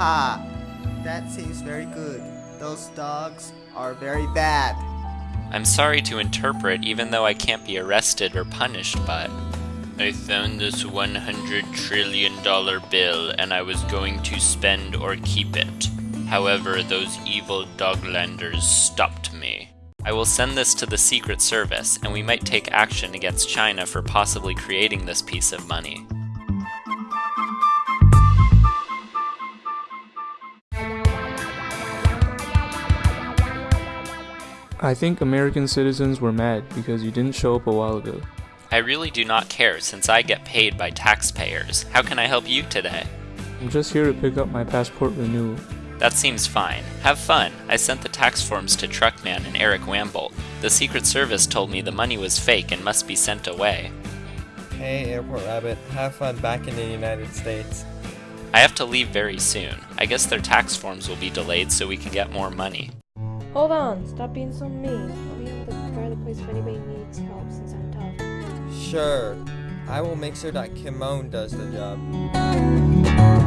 Ha! That seems very good. Those dogs are very bad. I'm sorry to interpret, even though I can't be arrested or punished, but... I found this 100 trillion dollar bill and I was going to spend or keep it. However, those evil doglanders stopped me. I will send this to the Secret Service, and we might take action against China for possibly creating this piece of money. I think American citizens were mad because you didn't show up a while ago. I really do not care since I get paid by taxpayers. How can I help you today? I'm just here to pick up my passport renewal. That seems fine. Have fun. I sent the tax forms to Truckman and Eric Wambolt. The Secret Service told me the money was fake and must be sent away. Hey, Airport Rabbit, have fun back in the United States. I have to leave very soon. I guess their tax forms will be delayed so we can get more money. Hold on, stop being so mean. I'll be able to guard the place if anybody needs help since I'm tough. Sure, I will make sure that Kimon does the job.